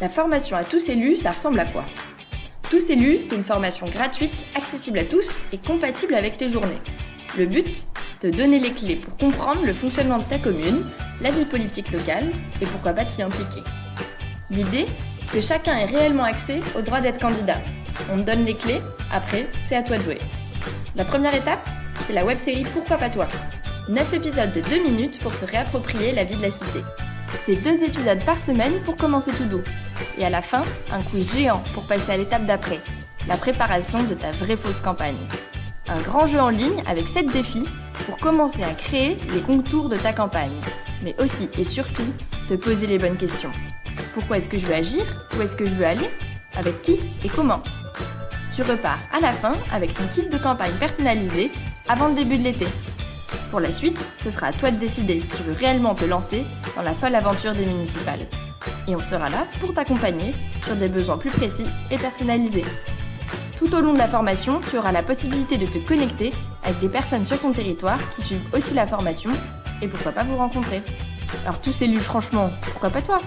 La formation à tous élus, ça ressemble à quoi? Tous élus, c'est une formation gratuite, accessible à tous et compatible avec tes journées. Le but? Te donner les clés pour comprendre le fonctionnement de ta commune, la vie politique locale et pourquoi pas t'y impliquer. L'idée? Que chacun ait réellement accès au droit d'être candidat. On te donne les clés, après, c'est à toi de jouer. La première étape, c'est la web-série Pourquoi pas toi? 9 épisodes de 2 minutes pour se réapproprier la vie de la cité. C'est deux épisodes par semaine pour commencer tout doux. Et à la fin, un quiz géant pour passer à l'étape d'après, la préparation de ta vraie fausse campagne. Un grand jeu en ligne avec 7 défis pour commencer à créer les contours de ta campagne. Mais aussi et surtout, te poser les bonnes questions. Pourquoi est-ce que je veux agir? Où est-ce que je veux aller? Avec qui et comment? Tu repars à la fin avec ton kit de campagne personnalisé avant le début de l'été. Pour la suite, ce sera à toi de décider si tu veux réellement te lancer dans la folle aventure des municipales. Et on sera là pour t'accompagner sur des besoins plus précis et personnalisés. Tout au long de la formation, tu auras la possibilité de te connecter avec des personnes sur ton territoire qui suivent aussi la formation et pourquoi pas vous rencontrer. Alors tous élus, franchement, pourquoi pas toi?